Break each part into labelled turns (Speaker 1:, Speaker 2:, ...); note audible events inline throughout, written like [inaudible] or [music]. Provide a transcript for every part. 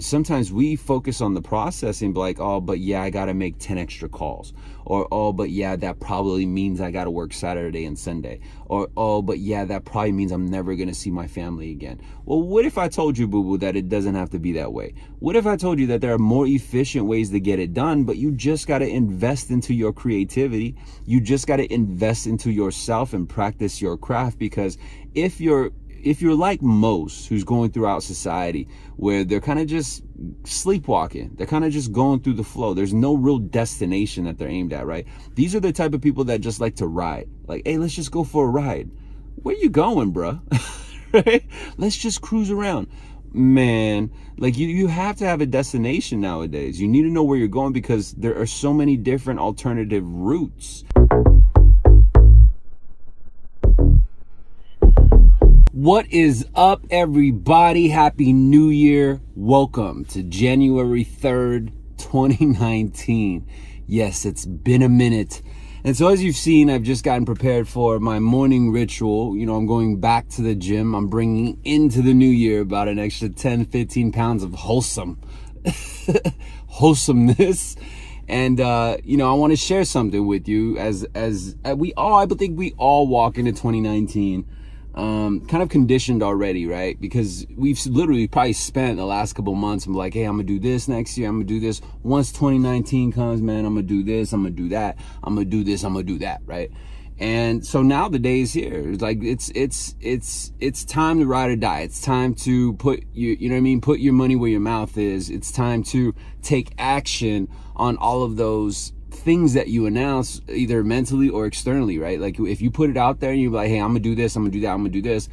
Speaker 1: sometimes we focus on the process and be like, oh, but yeah, I got to make 10 extra calls. Or, oh, but yeah, that probably means I got to work Saturday and Sunday. Or, oh, but yeah, that probably means I'm never going to see my family again. Well, what if I told you, boo boo, that it doesn't have to be that way? What if I told you that there are more efficient ways to get it done, but you just got to invest into your creativity? You just got to invest into yourself and practice your craft because if you're if you're like most who's going throughout society where they're kind of just sleepwalking they're kind of just going through the flow there's no real destination that they're aimed at right? These are the type of people that just like to ride. Like hey let's just go for a ride. Where you going bruh? [laughs] Right? Let's just cruise around. Man like you you have to have a destination nowadays. You need to know where you're going because there are so many different alternative routes What is up, everybody? Happy New Year. Welcome to January 3rd, 2019. Yes, it's been a minute. And so as you've seen, I've just gotten prepared for my morning ritual. You know, I'm going back to the gym. I'm bringing into the new year about an extra 10, 15 pounds of wholesome, [laughs] wholesomeness. And, uh, you know, I want to share something with you as, as uh, we all, I think we all walk into 2019 um, kind of conditioned already, right? Because we've literally probably spent the last couple months. I'm like, hey, I'm gonna do this next year. I'm gonna do this. Once 2019 comes, man, I'm gonna do this. I'm gonna do that. I'm gonna do this. I'm gonna do that, right? And so now the day is here. It's like it's it's it's it's time to ride or die. It's time to put you you know what I mean. Put your money where your mouth is. It's time to take action on all of those things that you announce either mentally or externally, right? Like if you put it out there and you're like, hey, I'm gonna do this, I'm gonna do that, I'm gonna do this,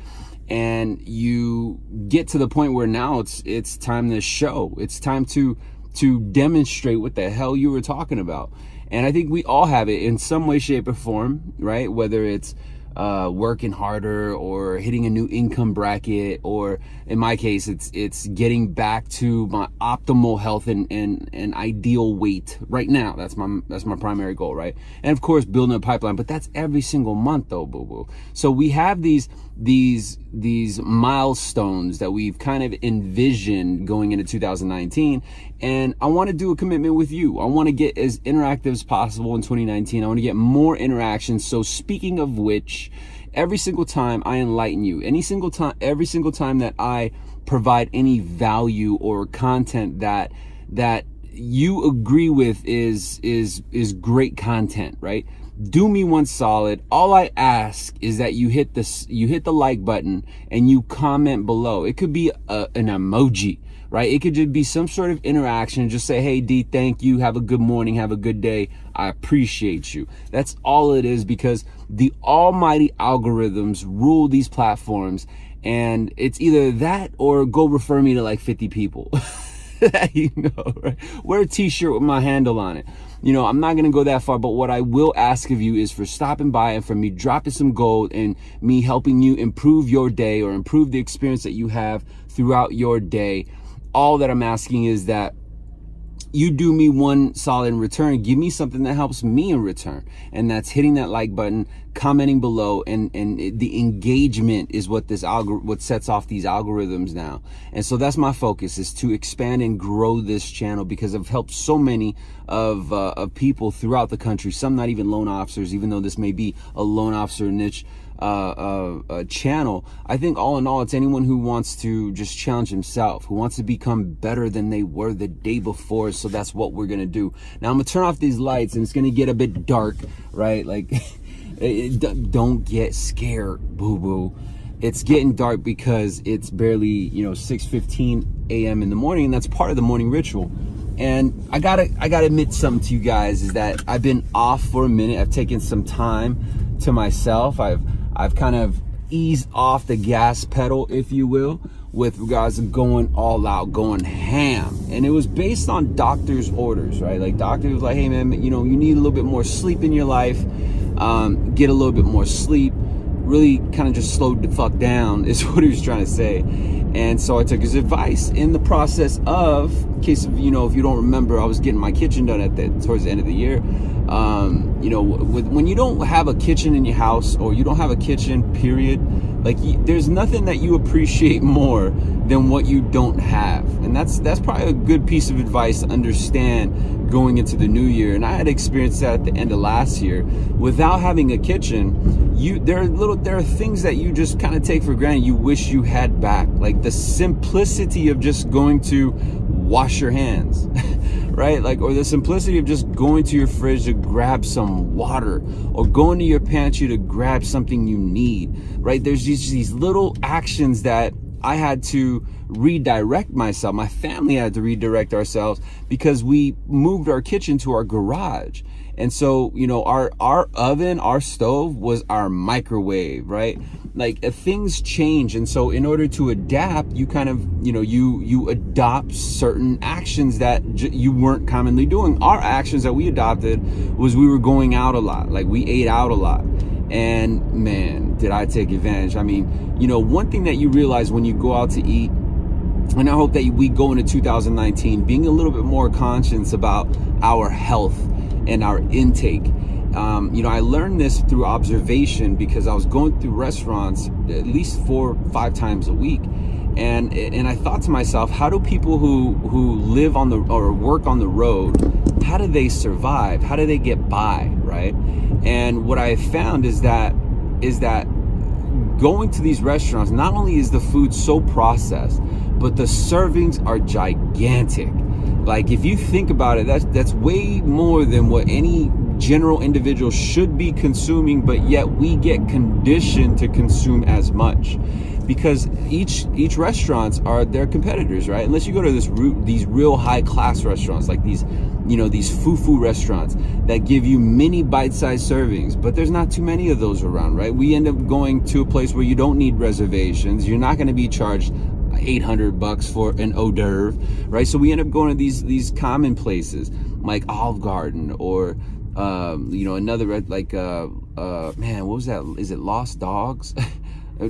Speaker 1: and you get to the point where now it's it's time to show. It's time to to demonstrate what the hell you were talking about. And I think we all have it in some way, shape, or form, right? Whether it's uh, working harder or hitting a new income bracket or in my case it's it's getting back to my optimal health and, and, and ideal weight. Right now that's my that's my primary goal right? And of course building a pipeline but that's every single month though boo boo so we have these these these milestones that we've kind of envisioned going into 2019 and I want to do a commitment with you. I want to get as interactive as possible in 2019. I want to get more interactions. So speaking of which, every single time I enlighten you, any single time every single time that I provide any value or content that that you agree with is is is great content, right? Do me one solid. All I ask is that you hit this, you hit the like button and you comment below. It could be a, an emoji, right? It could just be some sort of interaction. Just say, Hey D, thank you. Have a good morning. Have a good day. I appreciate you. That's all it is because the almighty algorithms rule these platforms and it's either that or go refer me to like 50 people. [laughs] [laughs] you know, right? Wear a t-shirt with my handle on it. You know, I'm not going to go that far, but what I will ask of you is for stopping by and for me dropping some gold and me helping you improve your day or improve the experience that you have throughout your day. All that I'm asking is that you do me one solid in return give me something that helps me in return and that's hitting that like button commenting below and and the engagement is what this algor what sets off these algorithms now and so that's my focus is to expand and grow this channel because i've helped so many of uh, of people throughout the country some not even loan officers even though this may be a loan officer niche uh, uh, channel. I think all in all, it's anyone who wants to just challenge himself, who wants to become better than they were the day before. So that's what we're to do. Now I'm to turn off these lights and it's to get a bit dark, right? Like, [laughs] don't get scared, boo boo. It's getting dark because it's barely, you know, 6.15 a.m. in the morning and that's part of the morning ritual. And I gotta, I gotta admit something to you guys is that I've been off for a minute. I've taken some time to myself. I've, I've kind of eased off the gas pedal, if you will, with regards to going all out, going ham. And it was based on doctor's orders, right? Like doctor was like, hey man, you know, you need a little bit more sleep in your life. Um, get a little bit more sleep. Really kind of just slowed the fuck down [laughs] is what he was trying to say. And so I took his advice in the process of, in case of, you know, if you don't remember, I was getting my kitchen done at the, towards the end of the year. Um, you know, with, when you don't have a kitchen in your house or you don't have a kitchen, period, Like there's nothing that you appreciate more than what you don't have. And that's that's probably a good piece of advice to understand going into the new year. And I had experienced that at the end of last year. Without having a kitchen, you there are little there are things that you just kind of take for granted you wish you had back. Like the simplicity of just going to wash your hands. [laughs] right? Like, or the simplicity of just going to your fridge to grab some water or going to your pantry to grab something you need, right? There's these, these little actions that I had to redirect myself. My family had to redirect ourselves because we moved our kitchen to our garage. And so, you know, our, our oven, our stove was our microwave, right? Like uh, things change. And so in order to adapt, you kind of, you know, you, you adopt certain actions that you weren't commonly doing. Our actions that we adopted was we were going out a lot. Like we ate out a lot. And man, did I take advantage. I mean, you know, one thing that you realize when you go out to eat and I hope that we go into 2019 being a little bit more conscious about our health and our intake. Um, you know, I learned this through observation because I was going through restaurants at least four, five times a week. And, and I thought to myself, how do people who, who live on the, or work on the road, how do they survive? How do they get by, right? And what I found is that, is that going to these restaurants, not only is the food so processed, but the servings are gigantic. Like if you think about it, that's that's way more than what any general individual should be consuming, but yet we get conditioned to consume as much because each each restaurants are their competitors, right? Unless you go to this these real high class restaurants like these, you know, these fufu restaurants that give you mini bite-sized servings, but there's not too many of those around, right? We end up going to a place where you don't need reservations. You're not going to be charged 800 bucks for an hors d'oeuvre, right? So we end up going to these these common places like Olive Garden or um, you know another like uh, uh, man, what was that? Is it Lost Dogs? [laughs]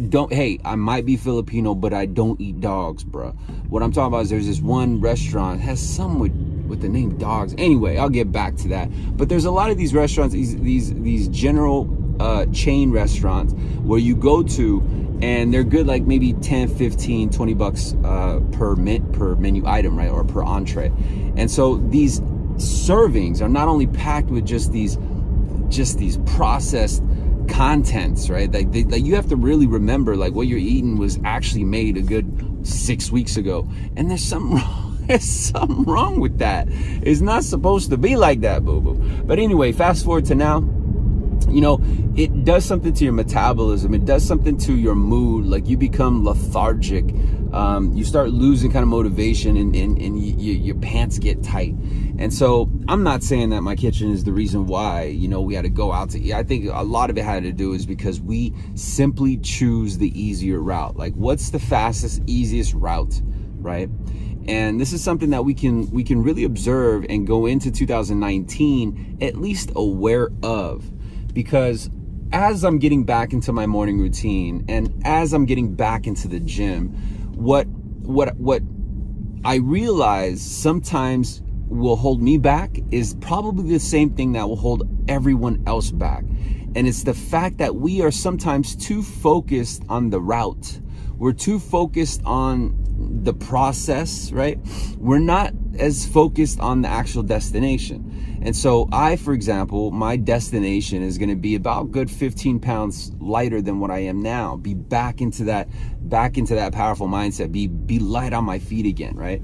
Speaker 1: don't hey i might be filipino but i don't eat dogs bro what i'm talking about is there's this one restaurant has some with with the name dogs anyway i'll get back to that but there's a lot of these restaurants these these these general uh, chain restaurants where you go to and they're good like maybe 10 15 20 bucks uh, per mint per menu item right or per entree. And so these servings are not only packed with just these just these processed contents right? Like, they, like you have to really remember like what you're eating was actually made a good six weeks ago. And there's something [laughs] wrong there's something wrong with that. It's not supposed to be like that boo boo but anyway fast forward to now you know, it does something to your metabolism. It does something to your mood. Like you become lethargic. Um, you start losing kind of motivation and, and, and you, you, your pants get tight. And so I'm not saying that my kitchen is the reason why, you know, we had to go out to eat. I think a lot of it had to do is because we simply choose the easier route. Like what's the fastest, easiest route, right? and this is something that we can we can really observe and go into 2019 at least aware of because as I'm getting back into my morning routine and as I'm getting back into the gym, what what what I realize sometimes will hold me back is probably the same thing that will hold everyone else back. And it's the fact that we are sometimes too focused on the route. We're too focused on the process, right? We're not as focused on the actual destination. And so I, for example, my destination is going to be about good 15 pounds lighter than what I am now. Be back into that, back into that powerful mindset. Be, be light on my feet again, right?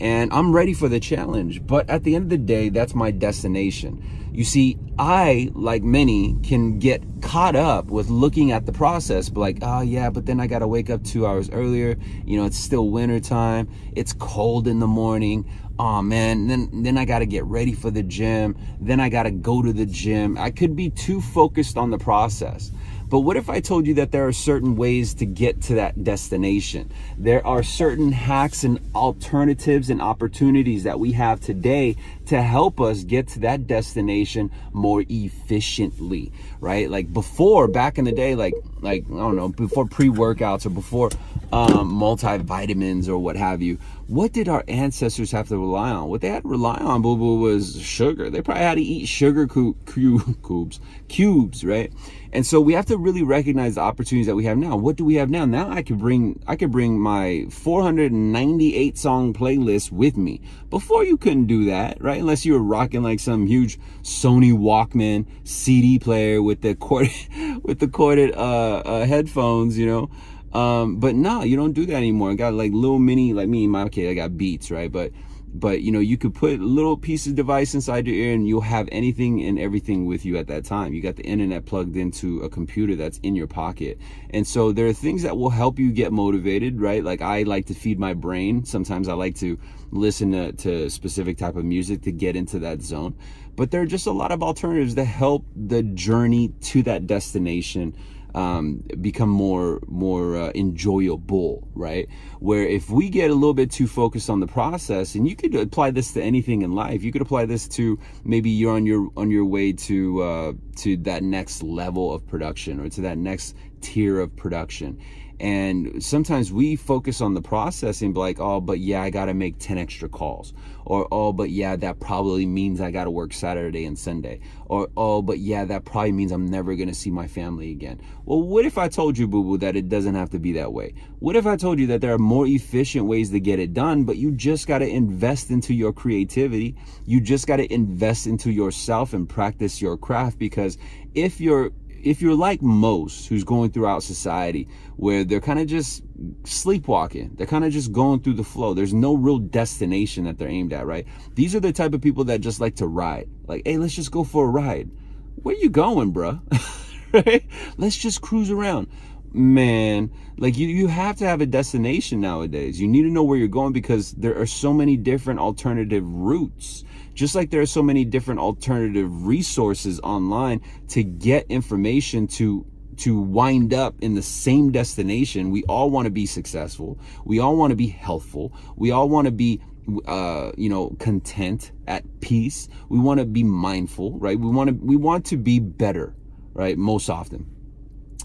Speaker 1: And I'm ready for the challenge. But at the end of the day, that's my destination. You see, I, like many, can get caught up with looking at the process, but like, oh yeah, but then I gotta wake up two hours earlier. You know, it's still winter time. It's cold in the morning oh man then then i got to get ready for the gym then i got to go to the gym i could be too focused on the process but what if I told you that there are certain ways to get to that destination? There are certain hacks and alternatives and opportunities that we have today to help us get to that destination more efficiently, right? Like before, back in the day, like, like, I don't know, before pre-workouts or before um, multivitamins or what have you, what did our ancestors have to rely on? What they had to rely on, boo boo, was sugar. They probably had to eat sugar cu- cu- [laughs] cubes, cubes, right? And so we have to really recognize the opportunities that we have now. What do we have now? Now I could bring I could bring my 498 song playlist with me. Before you couldn't do that, right? Unless you were rocking like some huge Sony Walkman CD player with the corded [laughs] with the corded uh, uh, headphones, you know. Um, but no, you don't do that anymore. I got like little mini, like me in my case, I got Beats, right? But but you know, you could put little piece of device inside your ear and you'll have anything and everything with you at that time. You got the internet plugged into a computer that's in your pocket. And so there are things that will help you get motivated, right? Like I like to feed my brain. Sometimes I like to listen to, to specific type of music to get into that zone. But there are just a lot of alternatives that help the journey to that destination um, become more more uh, enjoyable, right? Where if we get a little bit too focused on the process, and you could apply this to anything in life, you could apply this to maybe you're on your on your way to uh, to that next level of production or to that next tier of production, and sometimes we focus on the process and be like, oh, but yeah, I got to make 10 extra calls. Or, oh, but yeah, that probably means I got to work Saturday and Sunday. Or, oh, but yeah, that probably means I'm never going to see my family again. Well, what if I told you, boo boo, that it doesn't have to be that way? What if I told you that there are more efficient ways to get it done, but you just got to invest into your creativity? You just got to invest into yourself and practice your craft because if you're if you're like most who's going throughout society where they're kind of just sleepwalking they're kind of just going through the flow there's no real destination that they're aimed at right? These are the type of people that just like to ride. Like hey let's just go for a ride. Where you going bruh? [laughs] Right? Let's just cruise around man like you you have to have a destination nowadays. You need to know where you're going because there are so many different alternative routes. Just like there are so many different alternative resources online to get information to to wind up in the same destination we all want to be successful. We all want to be healthful we all want to be uh, you know content at peace. We want to be mindful right? We want to we want to be better right most often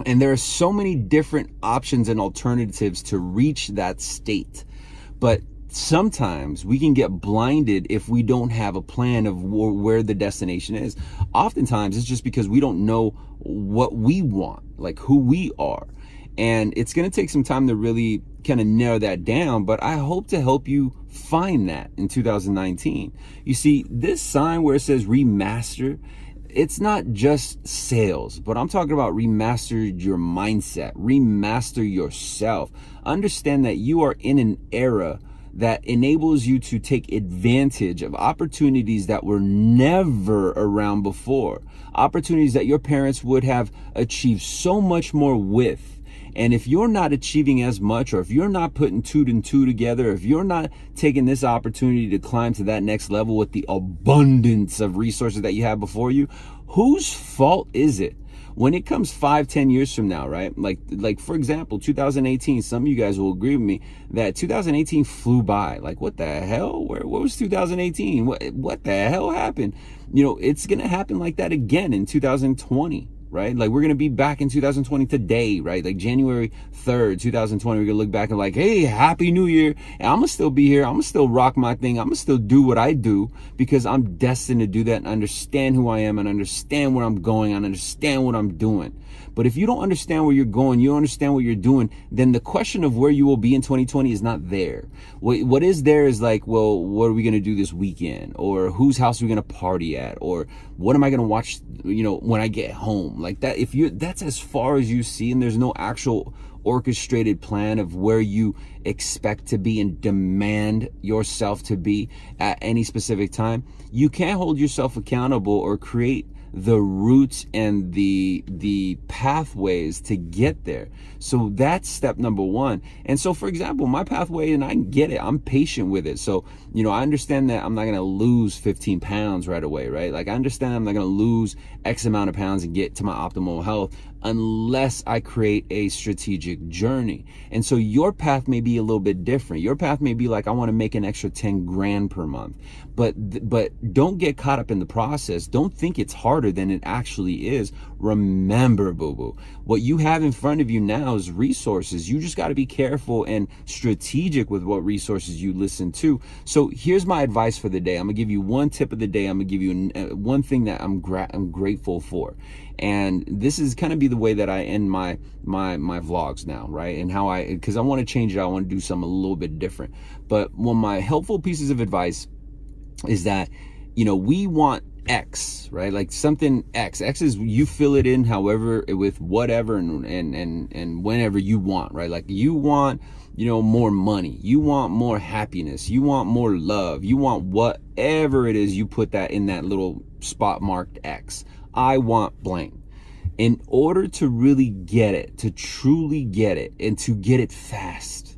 Speaker 1: and there are so many different options and alternatives to reach that state. But sometimes we can get blinded if we don't have a plan of where the destination is. Oftentimes it's just because we don't know what we want, like who we are. And it's going to take some time to really kind of narrow that down, but I hope to help you find that in 2019. You see, this sign where it says remaster, it's not just sales, but I'm talking about remaster your mindset, remaster yourself. Understand that you are in an era that enables you to take advantage of opportunities that were never around before. Opportunities that your parents would have achieved so much more with and if you're not achieving as much, or if you're not putting two and two together, if you're not taking this opportunity to climb to that next level with the abundance of resources that you have before you, whose fault is it? when it comes five, ten years from now, right? Like, like for example, 2018. Some of you guys will agree with me that 2018 flew by. Like, what the hell? Where, what was 2018? What, what the hell happened? You know, it's gonna happen like that again in 2020 right? Like we're gonna be back in 2020 today, right? Like January 3rd, 2020, we're gonna look back and like, hey, happy new year. And I'm gonna still be here. I'm gonna still rock my thing. I'm gonna still do what I do because I'm destined to do that and understand who I am and understand where I'm going and understand what I'm doing. But if you don't understand where you're going, you don't understand what you're doing, then the question of where you will be in 2020 is not there. What, what is there is like, well, what are we going to do this weekend? Or whose house are we going to party at? Or what am I going to watch, you know, when I get home? Like that, if you, that's as far as you see and there's no actual orchestrated plan of where you expect to be and demand yourself to be at any specific time, you can't hold yourself accountable or create the routes and the the pathways to get there. So that's step number one. And so for example my pathway and i get it i'm patient with it. So you know i understand that i'm not going to lose 15 pounds right away right like i understand i'm not going to lose x amount of pounds and get to my optimal health unless I create a strategic journey. And so your path may be a little bit different. Your path may be like, I want to make an extra 10 grand per month. But, but don't get caught up in the process. Don't think it's harder than it actually is. Remember, boo boo, what you have in front of you now is resources. You just got to be careful and strategic with what resources you listen to. So here's my advice for the day. I'm gonna give you one tip of the day. I'm gonna give you uh, one thing that I'm, gra- I'm grateful for and this is kind of be the way that I end my my my vlogs now right and how I because I want to change it I want to do something a little bit different but one of my helpful pieces of advice is that you know we want X, right? Like something X. X is you fill it in however with whatever and and and and whenever you want, right? Like you want, you know, more money. You want more happiness. You want more love. You want whatever it is you put that in that little spot marked X. I want blank. In order to really get it, to truly get it, and to get it fast,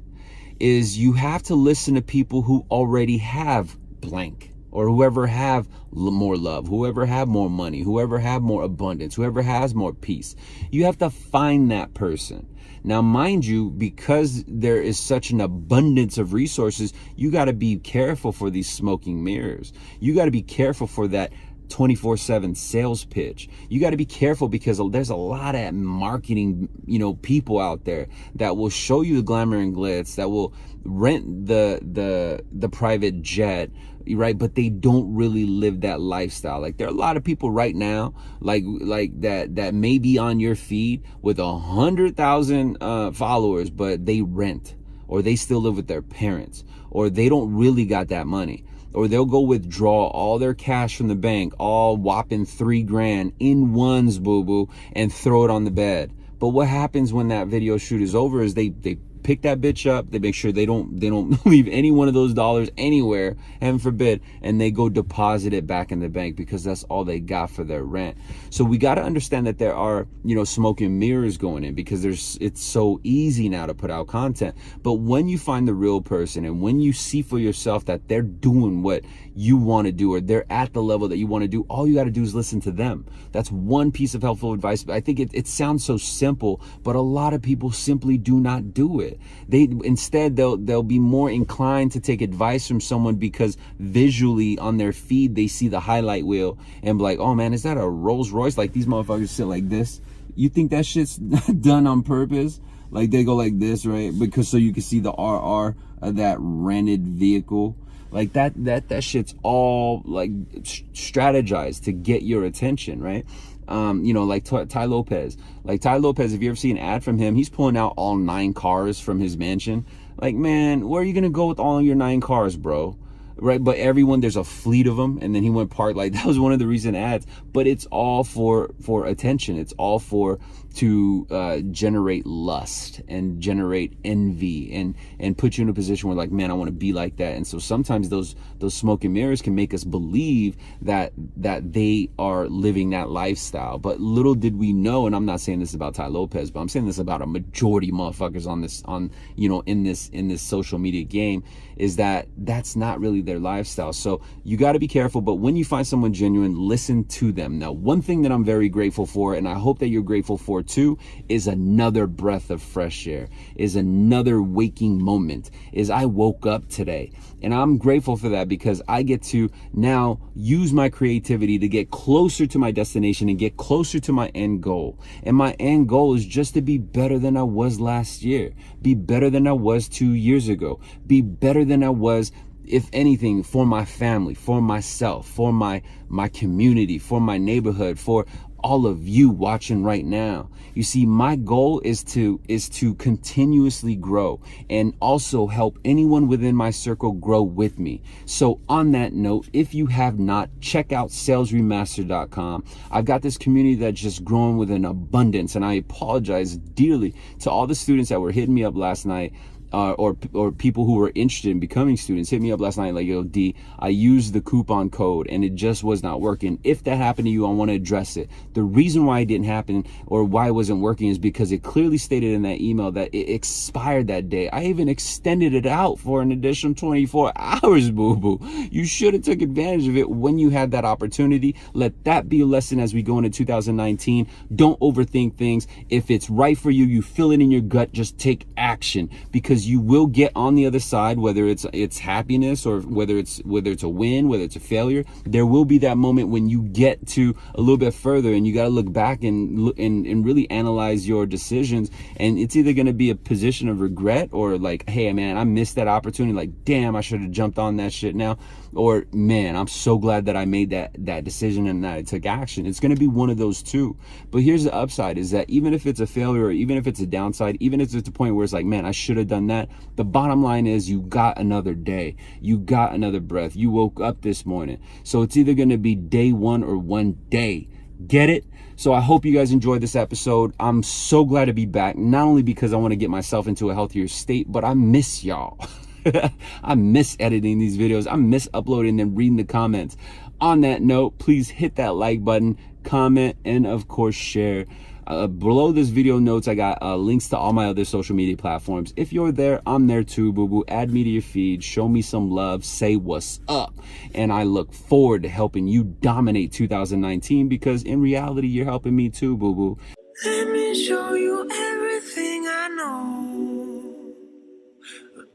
Speaker 1: is you have to listen to people who already have blank or whoever have more love, whoever have more money, whoever have more abundance, whoever has more peace. You have to find that person. Now, mind you, because there is such an abundance of resources, you got to be careful for these smoking mirrors. You got to be careful for that 24 7 sales pitch. You got to be careful because there's a lot of marketing, you know, people out there that will show you the glamour and glitz, that will rent the, the, the private jet, right? But they don't really live that lifestyle. Like there are a lot of people right now, like, like that, that may be on your feed with a hundred thousand, uh, followers, but they rent or they still live with their parents or they don't really got that money or they'll go withdraw all their cash from the bank, all whopping three grand in ones, boo boo, and throw it on the bed. But what happens when that video shoot is over is they, they pick that bitch up. They make sure they don't they don't [laughs] leave any one of those dollars anywhere, heaven forbid, and they go deposit it back in the bank because that's all they got for their rent. So we got to understand that there are you know smoking mirrors going in because there's it's so easy now to put out content. But when you find the real person and when you see for yourself that they're doing what you want to do or they're at the level that you want to do, all you got to do is listen to them. That's one piece of helpful advice. But I think it, it sounds so simple, but a lot of people simply do not do it. They instead they'll they'll be more inclined to take advice from someone because visually on their feed they see the highlight wheel and be like, oh man, is that a Rolls Royce? Like these motherfuckers sit like this. You think that shit's [laughs] done on purpose? Like they go like this, right? Because so you can see the RR of that rented vehicle. Like that that that shit's all like strategized to get your attention, right? Um, you know, like Tai Lopez. Like Tai Lopez, if you ever see an ad from him, he's pulling out all nine cars from his mansion. Like, man, where are you gonna go with all your nine cars, bro? Right, but everyone there's a fleet of them, and then he went part Like [laughs] that was one of the recent ads. But it's all for for attention. It's all for to uh, generate lust and generate envy and and put you in a position where like man I want to be like that and so sometimes those those smoke and mirrors can make us believe that that they are living that lifestyle but little did we know and I'm not saying this about Tai Lopez but I'm saying this about a majority motherfuckers on this on you know in this in this social media game is that that's not really their lifestyle so you got to be careful but when you find someone genuine listen to them now one thing that I'm very grateful for and I hope that you're grateful for too, is another breath of fresh air, is another waking moment, is I woke up today. And I'm grateful for that because I get to now use my creativity to get closer to my destination and get closer to my end goal. And my end goal is just to be better than I was last year, be better than I was two years ago, be better than I was if anything for my family for myself for my my community for my neighborhood for all of you watching right now. You see, my goal is to, is to continuously grow and also help anyone within my circle grow with me. So on that note, if you have not, check out salesremaster.com. I've got this community that's just growing with an abundance and I apologize dearly to all the students that were hitting me up last night uh, or or people who were interested in becoming students hit me up last night like yo D I used the coupon code and it just was not working. If that happened to you I want to address it. The reason why it didn't happen or why it wasn't working is because it clearly stated in that email that it expired that day. I even extended it out for an additional 24 [laughs] hours boo boo. You should have took advantage of it when you had that opportunity. Let that be a lesson as we go into 2019 don't overthink things. If it's right for you you feel it in your gut just take action. Because you will get on the other side whether it's it's happiness or whether it's whether it's a win whether it's a failure. There will be that moment when you get to a little bit further and you got to look back and look and, and really analyze your decisions. And it's either going to be a position of regret or like hey man i missed that opportunity. Like damn i should have jumped on that shit now or man i'm so glad that i made that that decision and that i took action. It's going to be one of those two. But here's the upside is that even if it's a failure or even if it's a downside even if it's a point where it's like man i should have done that the bottom line is you got another day. You got another breath. You woke up this morning. So it's either going to be day one or one day. Get it? So i hope you guys enjoyed this episode. I'm so glad to be back not only because i want to get myself into a healthier state but i miss y'all [laughs] [laughs] I miss editing these videos. I miss uploading and reading the comments. On that note, please hit that like button, comment, and of course share. Uh, below this video notes, I got uh, links to all my other social media platforms. If you're there, I'm there too, boo boo. Add me to your feed, show me some love, say what's up. And I look forward to helping you dominate 2019 because in reality, you're helping me too, boo boo.
Speaker 2: Let me show you everything I know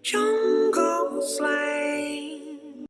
Speaker 2: jungle slave.